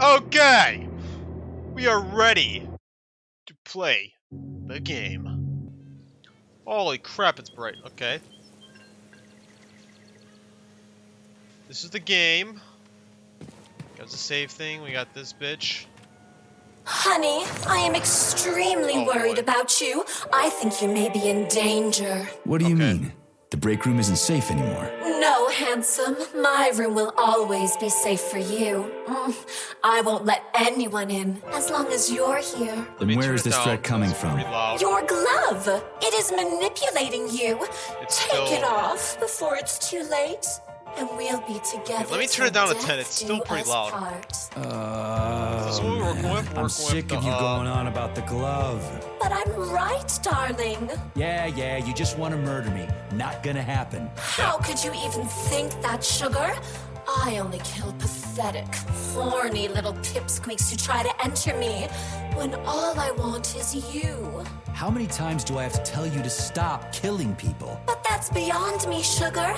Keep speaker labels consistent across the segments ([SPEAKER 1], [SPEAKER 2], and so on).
[SPEAKER 1] Okay! We are ready to play the game. Holy crap, it's bright. Okay. This is the game. Got the save thing. We got this bitch.
[SPEAKER 2] Honey, I am extremely
[SPEAKER 1] Oh,
[SPEAKER 2] worried
[SPEAKER 1] boy.
[SPEAKER 2] about you. I think you may be in danger.
[SPEAKER 3] What do you
[SPEAKER 1] Okay.
[SPEAKER 3] mean? The break room isn't safe anymore.
[SPEAKER 2] No, handsome. My room will always be safe for you. Mm, I won't let anyone in as long as you're here.
[SPEAKER 1] Let me
[SPEAKER 3] Then where
[SPEAKER 1] turn
[SPEAKER 3] is
[SPEAKER 1] it
[SPEAKER 3] this
[SPEAKER 1] down,
[SPEAKER 3] threat coming
[SPEAKER 1] it's
[SPEAKER 3] from?
[SPEAKER 2] Your glove. It is manipulating you.
[SPEAKER 1] It's
[SPEAKER 2] Take
[SPEAKER 1] still-
[SPEAKER 2] it off before it's too late. And we'll be together.
[SPEAKER 1] let me turn it down to 10, it's still pretty loud.
[SPEAKER 2] part.
[SPEAKER 3] Uh,
[SPEAKER 1] This is what we were going for,
[SPEAKER 3] I'm sick of
[SPEAKER 1] the,
[SPEAKER 3] you
[SPEAKER 1] uh,
[SPEAKER 3] going on about the glove.
[SPEAKER 2] But I'm right, darling.
[SPEAKER 3] Yeah, yeah, you just want to murder me. Not gonna happen.
[SPEAKER 2] How could you even think that, sugar? I only kill pathetic, horny little pipsqueaks who try to enter me when all I want is you.
[SPEAKER 3] How many times do I have to tell you to stop killing people?
[SPEAKER 2] But that's beyond me, sugar.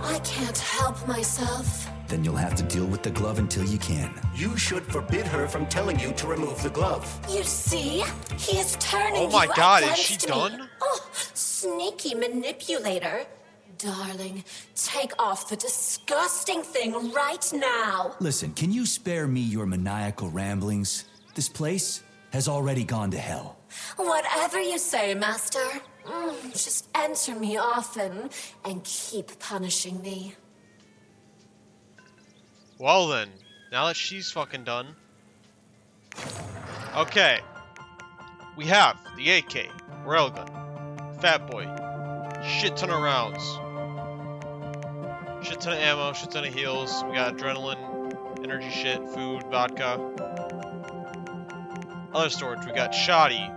[SPEAKER 2] I can't help myself.
[SPEAKER 3] Then you'll have to deal with the glove until you can.
[SPEAKER 4] You should forbid her from telling you to remove the glove.
[SPEAKER 2] You see? He is turning
[SPEAKER 1] Oh my
[SPEAKER 2] you
[SPEAKER 1] God, is
[SPEAKER 2] against
[SPEAKER 1] she
[SPEAKER 2] me.
[SPEAKER 1] done?
[SPEAKER 2] Oh, sneaky manipulator. Darling, take off the disgusting thing right now.
[SPEAKER 3] Listen, can you spare me your maniacal ramblings? This place has already gone to hell.
[SPEAKER 2] Whatever you say, Master. Just enter me often and keep punishing me.
[SPEAKER 1] Well then, now that she's fucking done. Okay. We have the AK, Railgun, Fat Boy, shit ton of rounds, shit ton of ammo, shit ton of heals. We got adrenaline, energy shit, food, vodka. Other storage, we got shoddy,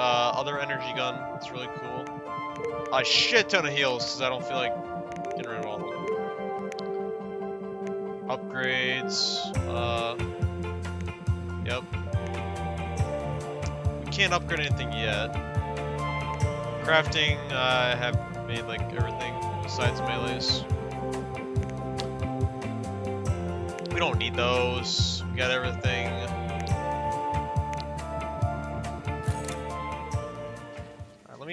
[SPEAKER 1] uh, other energy gun. It's really cool. A shit ton of heals because I don't feel like getting rid of all of them upgrades. Uh, yep. We can't upgrade anything yet. Crafting, uh, I have made like everything besides melees. We don't need those. We got everything.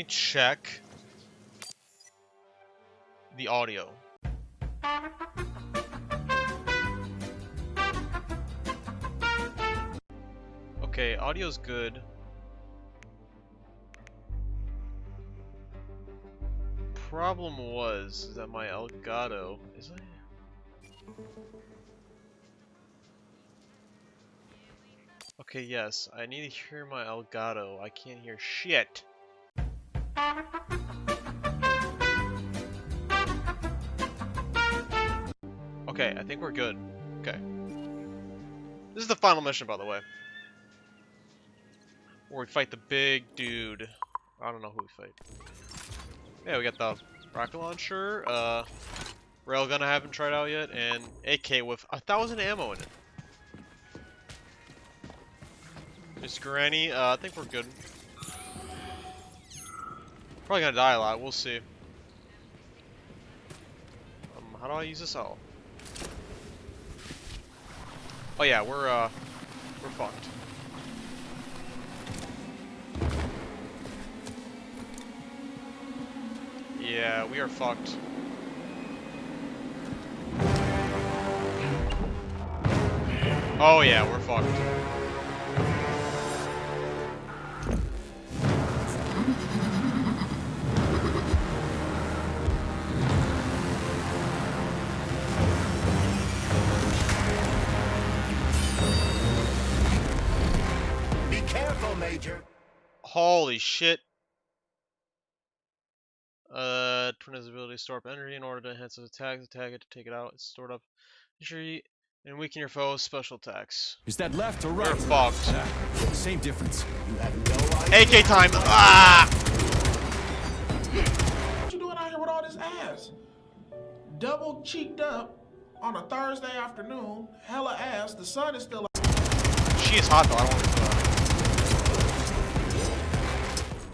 [SPEAKER 1] Check the audio. Okay, audio's good. Problem was that my Elgato is I Okay, yes, I need to hear my Elgato. I can't hear shit. Okay, I think we're good. Okay. This is the final mission, by the way. Where we fight the big dude. I don't know who we fight. Yeah, we got the rocket launcher, uh, railgun I haven't tried out yet, and AK with a thousand ammo in it. Miss Granny, uh, I think we're good. Probably gonna die a lot, we'll see. Um, how do I use this out? Oh yeah, we're, uh, we're fucked. Yeah, we are fucked. Oh yeah, we're fucked.
[SPEAKER 4] Careful, Major.
[SPEAKER 1] Holy shit. Uh, twin has the ability to store up energy in order to enhance its attacks. Attack it to take it out. It's stored up. Injury and weaken your foe's special attacks.
[SPEAKER 3] Is that left or
[SPEAKER 1] We're
[SPEAKER 3] right?
[SPEAKER 1] fucked.
[SPEAKER 3] Ah, same difference.
[SPEAKER 4] You have no idea.
[SPEAKER 1] AK time! Ah!
[SPEAKER 5] What you doing out here with all this ass? Double cheeked up on a Thursday afternoon, hella ass. The sun is still.
[SPEAKER 1] She is hot though. I don't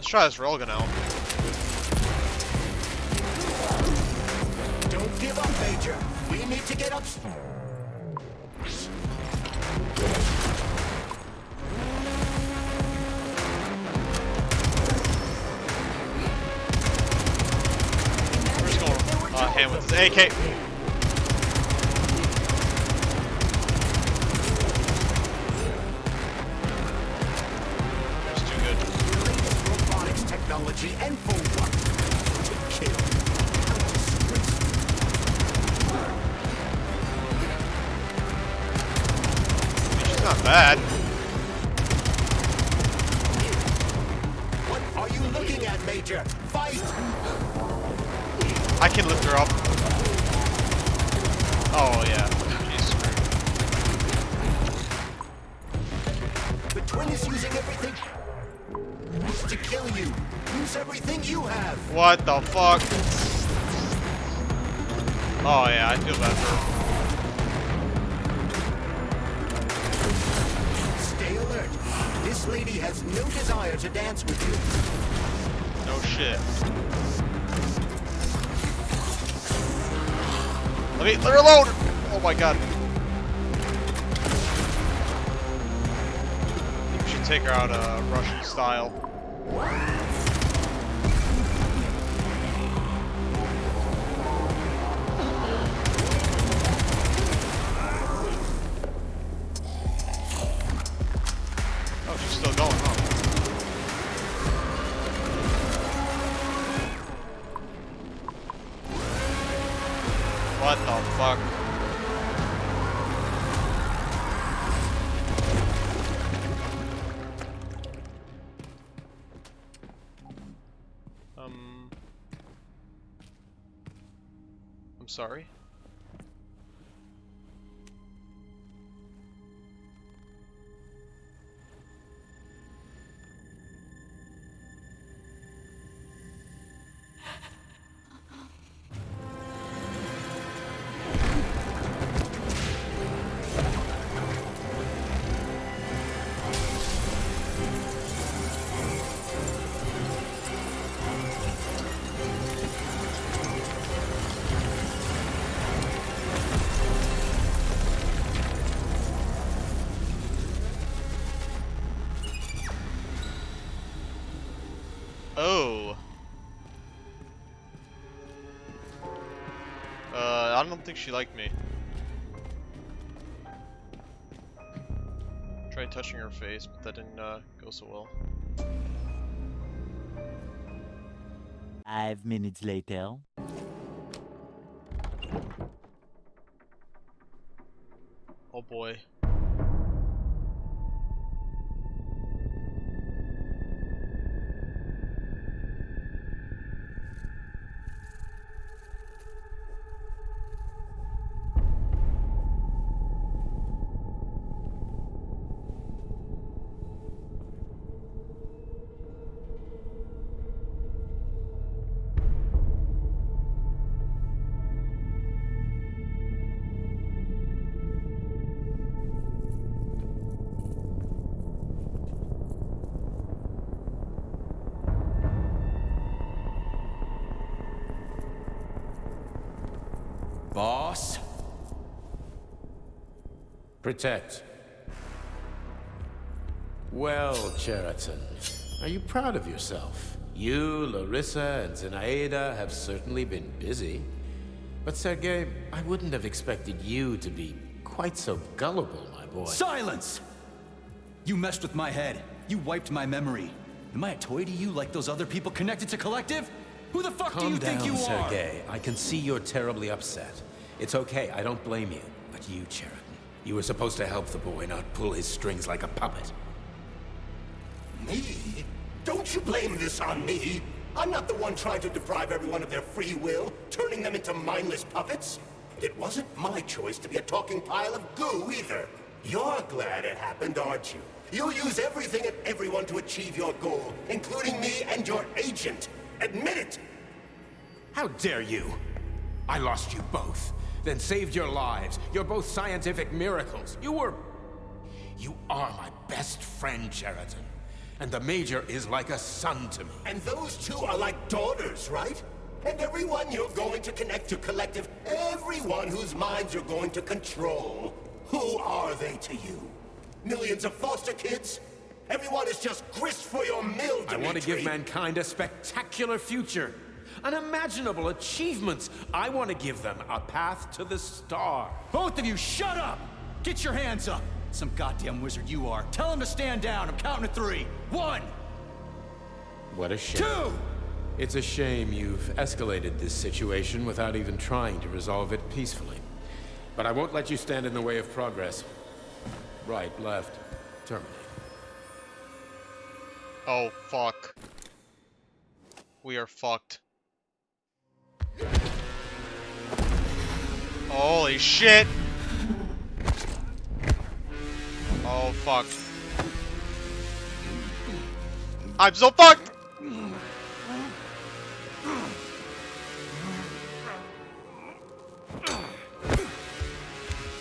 [SPEAKER 1] Let's try this Rolga out.
[SPEAKER 4] Don't give up, Major. We need to get up. We're just going
[SPEAKER 1] uh, hand with this AK. Oh yeah, I feel bad for her.
[SPEAKER 4] Alert. This lady has no desire to dance with you.
[SPEAKER 1] No shit. Let me let her alone! Oh my god. We should take her out uh, Russian style. Sorry. I don't think she liked me. Tried touching her face, but that didn't uh, go so well.
[SPEAKER 6] Five minutes later.
[SPEAKER 1] Oh boy.
[SPEAKER 7] Protect. Well, Cheriton, are you proud of yourself? You, Larissa, and Zinaida have certainly been busy. But Sergei, I wouldn't have expected you to be quite so gullible, my boy.
[SPEAKER 3] Silence! You messed with my head. You wiped my memory. Am I a toy to you like those other people connected to Collective? Who the fuck do you
[SPEAKER 7] down,
[SPEAKER 3] think you are?
[SPEAKER 7] Sergei. I can see you're terribly upset. It's okay, I don't blame you. But you, Cheriton, you were supposed to help the boy, not pull his strings like a puppet.
[SPEAKER 4] Me? Don't you blame this on me? I'm not the one trying to deprive everyone of their free will, turning them into mindless puppets. It wasn't my choice to be a talking pile of goo either. You're glad it happened, aren't you? You'll use everything and everyone to achieve your goal, including me and your agent. Admit it!
[SPEAKER 7] How dare you? I lost you both, then saved your lives. You're both scientific miracles. You were... You are my best friend, Sheridan. And the Major is like a son to me.
[SPEAKER 4] And those two are like daughters, right? And everyone you're going to connect to Collective, everyone whose minds you're going to control, who are they to you? Millions of foster kids? Everyone is just grist for your mill,
[SPEAKER 7] I want to give mankind a spectacular future. Unimaginable achievements. I want to give them a path to the star.
[SPEAKER 6] Both of you, shut up! Get your hands up! Some goddamn wizard you are. Tell him to stand down. I'm counting to three. One,
[SPEAKER 7] What a shame.
[SPEAKER 6] two!
[SPEAKER 7] It's a shame you've escalated this situation without even trying to resolve it peacefully. But I won't let you stand in the way of progress. Right, left, terminate.
[SPEAKER 1] Oh, fuck. We are fucked. Holy shit! Oh, fuck. I'm so fucked!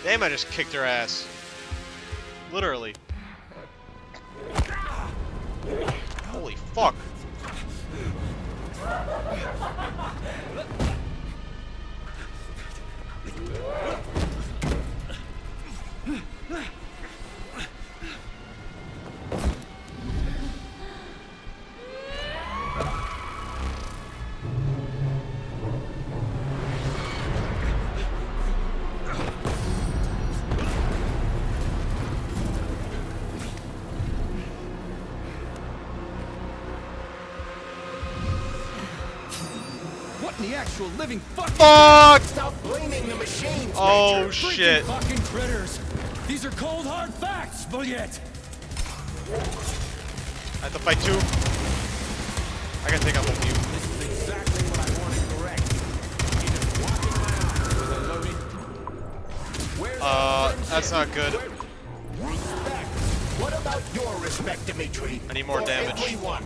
[SPEAKER 1] Damn, I just kicked her ass. Literally. Holy fuck.
[SPEAKER 6] What in the actual living fuck?
[SPEAKER 1] Oh. Shit.
[SPEAKER 6] fucking critters! These are cold hard facts, Juliet!
[SPEAKER 1] I have to fight two. I gotta take out both of you.
[SPEAKER 7] This is exactly what I want to correct. He just walking around with a loaded... Where's
[SPEAKER 1] Uh, that's not good.
[SPEAKER 4] Respect. What about your respect, Dimitri?
[SPEAKER 1] I need more
[SPEAKER 4] For
[SPEAKER 1] damage.
[SPEAKER 4] Everyone.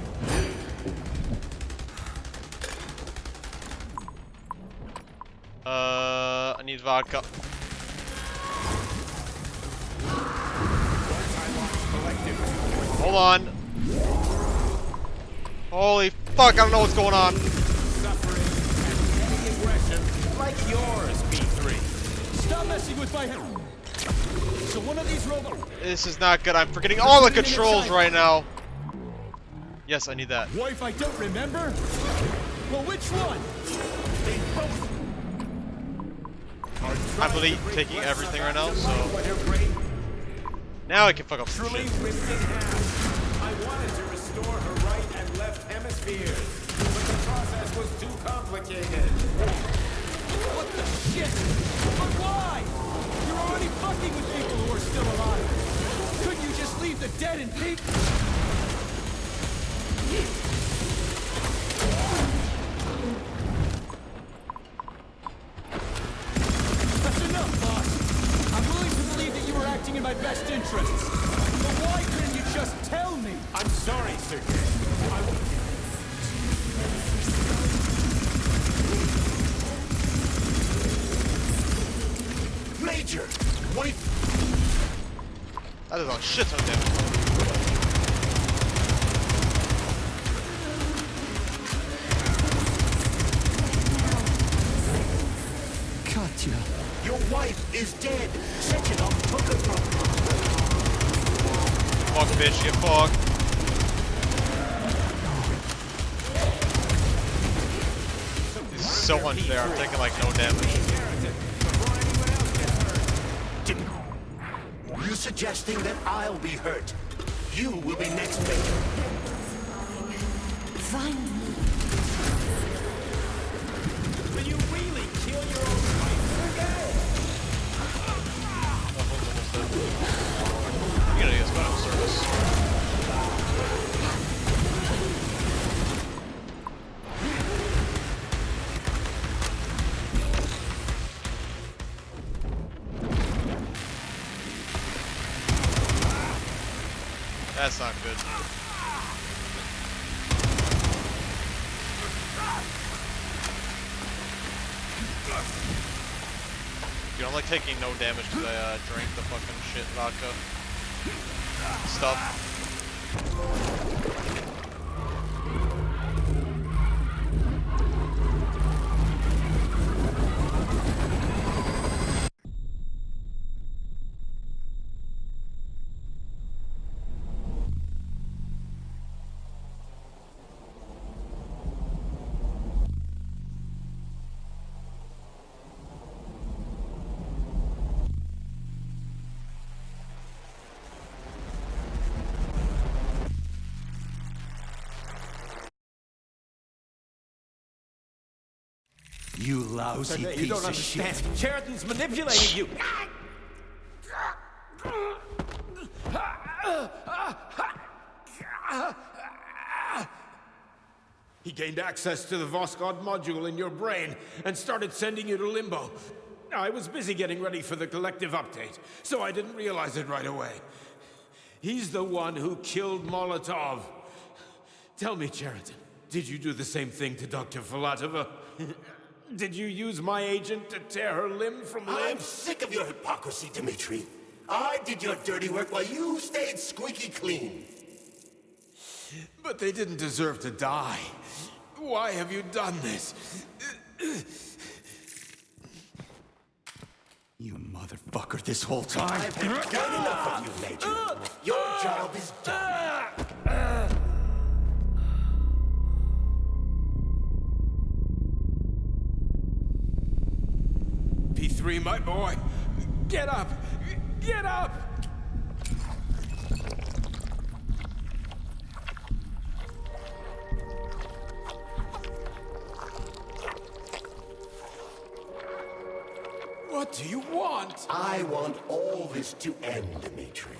[SPEAKER 1] Uh, I need vodka. Hold on. Holy fuck, I don't know what's going on.
[SPEAKER 7] Like yours, B3.
[SPEAKER 6] Stop messing with my! So one of these robots...
[SPEAKER 1] This is not good. I'm forgetting all the controls right now. Yes, I need that.
[SPEAKER 6] Wife I don't remember? Well, which one?
[SPEAKER 1] I'm literally taking everything right now, so
[SPEAKER 7] What her brain
[SPEAKER 1] now I can fuck up some shit.
[SPEAKER 7] I wanted to restore her right and left hemispheres, but the process was too complicated.
[SPEAKER 6] What the shit? But why? You're already fucking with people who are still alive. Couldn't you just leave the dead in peace?
[SPEAKER 1] A shit ton of damage.
[SPEAKER 6] Katya.
[SPEAKER 4] Your wife is dead. Sechenov took her from
[SPEAKER 1] Fuck, bitch, get fucked. This is so unfair. I'm taking like no damage.
[SPEAKER 4] Didn't. You suggesting that I'll be hurt? You will be next, Major.
[SPEAKER 1] That's not good. Dude, I'm like taking no damage because I uh, drank the fucking shit vodka stuff.
[SPEAKER 6] You lousy
[SPEAKER 7] You
[SPEAKER 6] piece
[SPEAKER 7] don't
[SPEAKER 6] of
[SPEAKER 7] understand.
[SPEAKER 6] shit.
[SPEAKER 7] Sheridan's manipulating you. He gained access to the Voskhod module in your brain and started sending you to Limbo. I was busy getting ready for the collective update, so I didn't realize it right away. He's the one who killed Molotov. Tell me, Sheridan, did you do the same thing to Dr. Filatova? did you use my agent to tear her limb from limb?
[SPEAKER 4] I'm sick of your hypocrisy, Dimitri. I did your dirty work while you stayed squeaky clean.
[SPEAKER 7] But they didn't deserve to die. Why have you done this?
[SPEAKER 6] You motherfucker this whole time.
[SPEAKER 4] I've had done enough of you, Major. Your job is done.
[SPEAKER 7] P3, my boy. Get up! Get up! What do you want?
[SPEAKER 4] I want all this to end, Dimitri.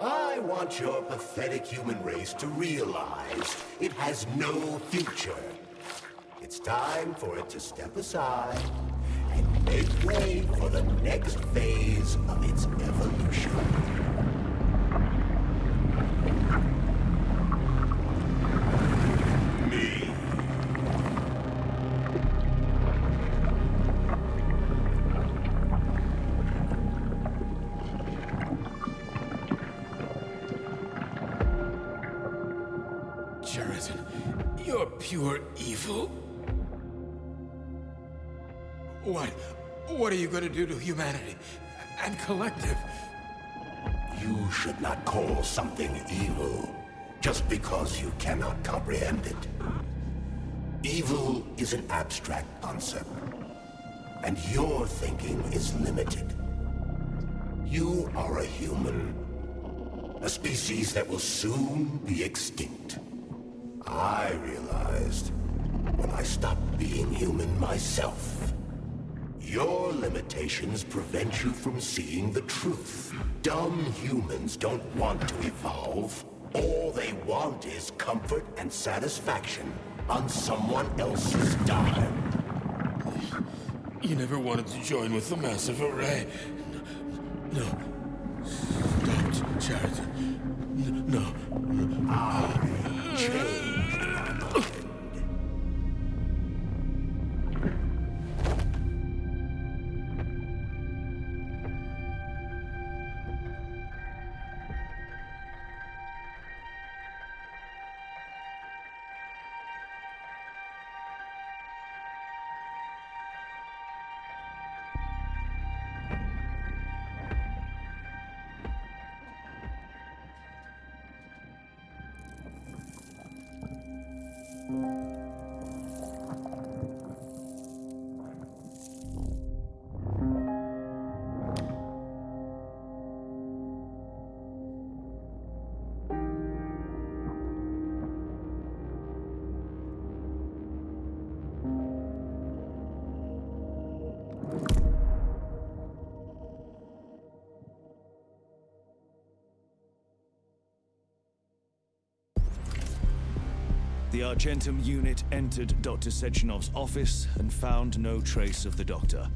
[SPEAKER 4] I want your pathetic human race to realize it has no future. It's time for it to step aside and make way for the next phase of its evolution.
[SPEAKER 7] Do to humanity? And collective?
[SPEAKER 4] You should not call something evil just because you cannot comprehend it. Evil is an abstract concept, and your thinking is limited. You are a human, a species that will soon be extinct. I realized when I stopped being human myself. Your limitations prevent you from seeing the truth. Dumb humans don't want to evolve. All they want is comfort and satisfaction on someone else's dime.
[SPEAKER 7] You never wanted to join with the massive array. No. Don't, Sheridan. No.
[SPEAKER 8] The Argentum unit entered Dr. Sechenov's office and found no trace of the doctor.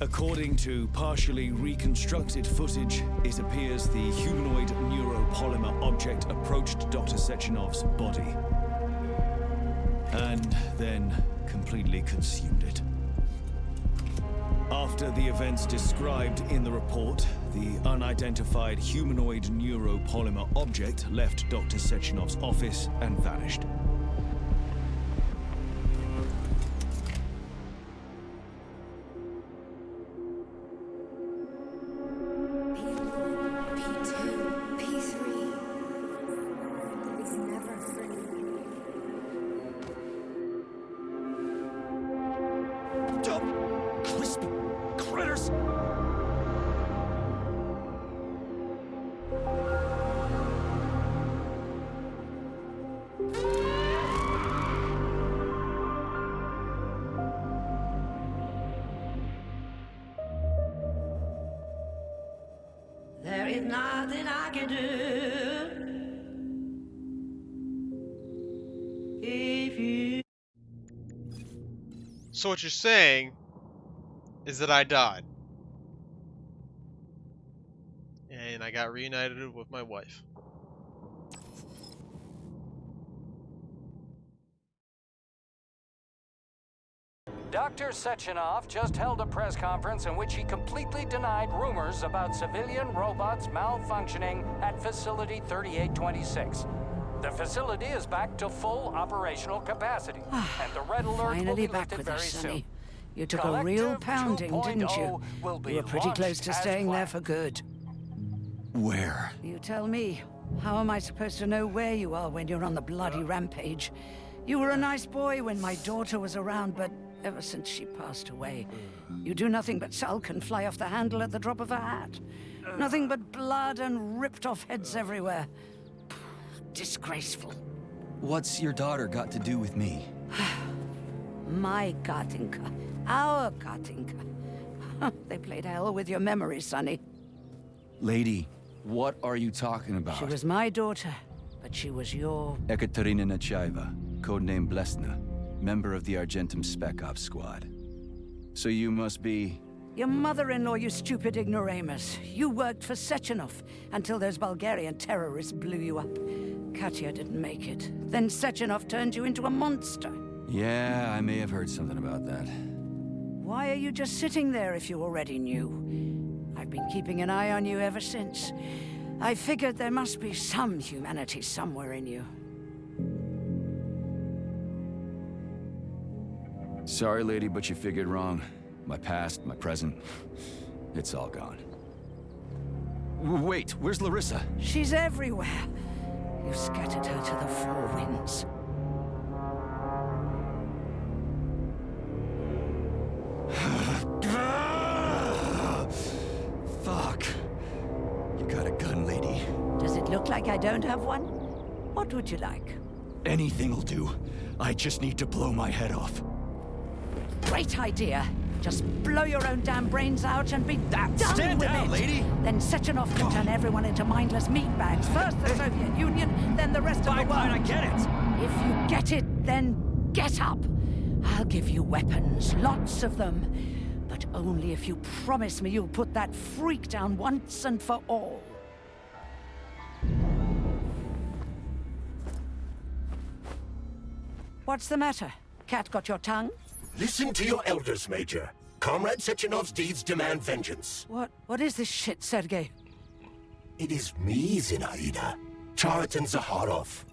[SPEAKER 8] According to partially reconstructed footage, it appears the humanoid neuropolymer object approached Dr. Sechenov's body and then completely consumed it. After the events described in the report, the unidentified humanoid neuropolymer object left Dr. Sechenov's office and vanished.
[SPEAKER 9] Nothing I can do. If you.
[SPEAKER 1] So what you're saying is that I died. And I got reunited with my wife.
[SPEAKER 10] Dr. Sechenov just held a press conference in which he completely denied rumors about civilian robots malfunctioning at Facility 3826. The facility is back to full operational capacity, ah, and the red alert will
[SPEAKER 9] Finally
[SPEAKER 10] be
[SPEAKER 9] back
[SPEAKER 10] lifted
[SPEAKER 9] with
[SPEAKER 10] very
[SPEAKER 9] us,
[SPEAKER 10] soon.
[SPEAKER 9] Sonny. You took a real pounding, oh
[SPEAKER 10] didn't
[SPEAKER 9] you?
[SPEAKER 10] will be
[SPEAKER 9] You were pretty close to
[SPEAKER 10] as
[SPEAKER 9] staying there for good.
[SPEAKER 6] Where?
[SPEAKER 9] You tell me. How am I supposed to know where you are when you're on the bloody rampage? You were a nice boy when my daughter was around, but ever since she passed away, you do nothing but sulk and fly off the handle at the drop of a hat. Nothing but blood and ripped off heads everywhere. Disgraceful.
[SPEAKER 6] What's your daughter got to do with me?
[SPEAKER 9] My Katinka. Our Katinka. they played hell with your memory, Sonny.
[SPEAKER 6] Lady, what are you talking about?
[SPEAKER 9] She was my daughter, but she was your...
[SPEAKER 6] Ekaterina Nechaeva, codename Blesna, member of the Argentum Spec Ops squad. So you must be...
[SPEAKER 9] Your mother-in-law, you stupid ignoramus. You worked for Sechenov until those Bulgarian terrorists blew you up. Katya didn't make it. Then Sechenov turned you into a monster.
[SPEAKER 6] Yeah, I may have heard something about that.
[SPEAKER 9] Why are you just sitting there if you already knew? I've been keeping an eye on you ever since. I figured there must be some humanity somewhere in you.
[SPEAKER 6] Sorry, lady, but you figured wrong. My past, my present, it's all gone. Wait, where's Larissa?
[SPEAKER 9] She's everywhere. You scattered her to the four winds.
[SPEAKER 6] Fuck. You got a gun, lady.
[SPEAKER 9] Does it look like I don't have one? What would you like?
[SPEAKER 6] Anything'll do. I just need to blow my head off.
[SPEAKER 9] Great idea. Just blow your own damn brains out and be done
[SPEAKER 6] stand
[SPEAKER 9] with
[SPEAKER 6] down,
[SPEAKER 9] it.
[SPEAKER 6] lady.
[SPEAKER 9] Then Sechenov can turn everyone into mindless meatbags. First the Soviet Union, then the rest of the world.
[SPEAKER 6] I get it.
[SPEAKER 9] If you get it, then get up. I'll give you weapons, lots of them. But only if you promise me you'll put that freak down once and for all. What's the matter? Cat got your tongue?
[SPEAKER 4] Listen to your elders, Major. Comrade Sechenov's deeds demand vengeance.
[SPEAKER 9] What? What is this shit, Sergei?
[SPEAKER 4] It is me, Zinaida. Chariton Zaharov.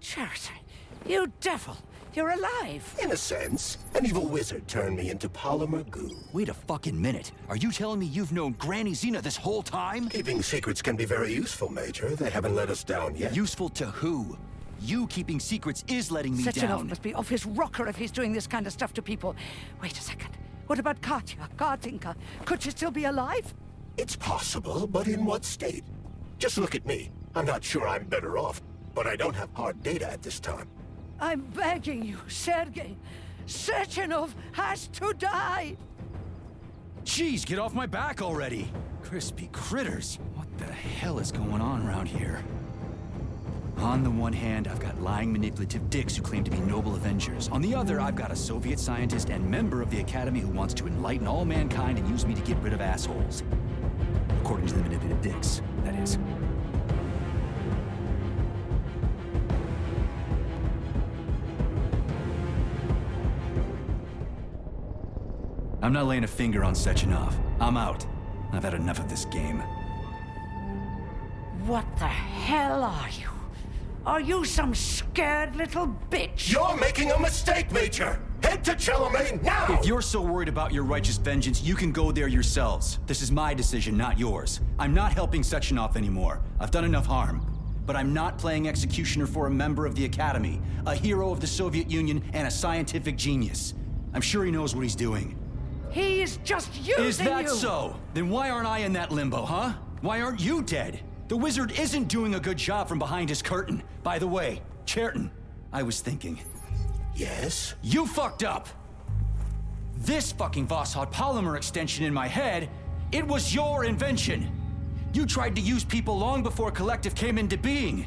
[SPEAKER 9] Chariton, you devil! You're alive!
[SPEAKER 4] In a sense, an evil wizard turned me into polymer goo.
[SPEAKER 6] Wait a fucking minute. Are you telling me you've known Granny Xena this whole time?
[SPEAKER 4] Keeping secrets can be very useful, Major. They haven't let us down yet.
[SPEAKER 6] Useful to who? You keeping secrets is letting me
[SPEAKER 9] Sechenov
[SPEAKER 6] down.
[SPEAKER 9] must be off his rocker if he's doing this kind of stuff to people. Wait a second. What about Katya, Kartinka? Could she still be alive?
[SPEAKER 4] It's possible, but in what state? Just look at me. I'm not sure I'm better off, but I don't have hard data at this time.
[SPEAKER 9] I'm begging you, Sergei. Sechenov has to die!
[SPEAKER 6] Jeez, get off my back already! Crispy critters. What the hell is going on around here? On the one hand, I've got lying, manipulative dicks who claim to be noble avengers. On the other, I've got a Soviet scientist and member of the Academy who wants to enlighten all mankind and use me to get rid of assholes. According to the manipulative dicks, that is. I'm not laying a finger on Sechenov. I'm out. I've had enough of this game.
[SPEAKER 9] What the hell are you? Are you some scared little bitch?
[SPEAKER 4] You're making a mistake, Major! Head to Chelomane now!
[SPEAKER 6] If you're so worried about your righteous vengeance, you can go there yourselves. This is my decision, not yours. I'm not helping Sechenov anymore. I've done enough harm. But I'm not playing executioner for a member of the Academy, a hero of the Soviet Union, and a scientific genius. I'm sure he knows what he's doing.
[SPEAKER 9] He is just using
[SPEAKER 6] Is that
[SPEAKER 9] you!
[SPEAKER 6] so? Then why aren't I in that limbo, huh? Why aren't you dead? The wizard isn't doing a good job from behind his curtain. By the way, Cherton, I was thinking,
[SPEAKER 4] Yes?
[SPEAKER 6] you fucked up! This fucking Voskhod polymer extension in my head, it was your invention! You tried to use people long before Collective came into being.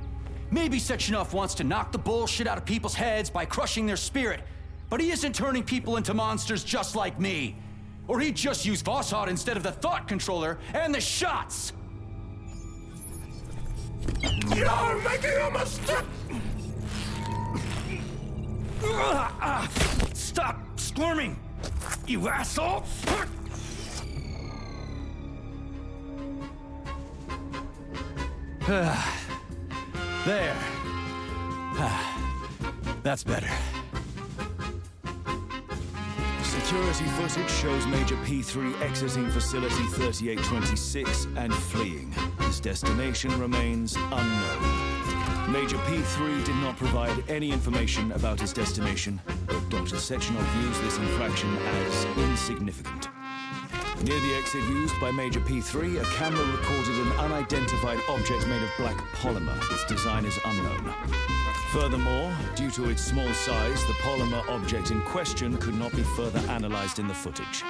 [SPEAKER 6] Maybe Sechenov wants to knock the bullshit out of people's heads by crushing their spirit, but he isn't turning people into monsters just like me. Or he'd just use Voskhod instead of the thought controller and the shots!
[SPEAKER 4] You're making a mistake!
[SPEAKER 6] Stop squirming, you asshole! there. That's better.
[SPEAKER 8] Security footage shows Major P3 exiting Facility 3826 and fleeing. His destination remains unknown. Major P3 did not provide any information about his destination, but Dr. Sechenov views this infraction as insignificant. Near the exit used by Major P3, a camera recorded an unidentified object made of black polymer. Its design is unknown. Furthermore, due to its small size, the polymer object in question could not be further analyzed in the footage.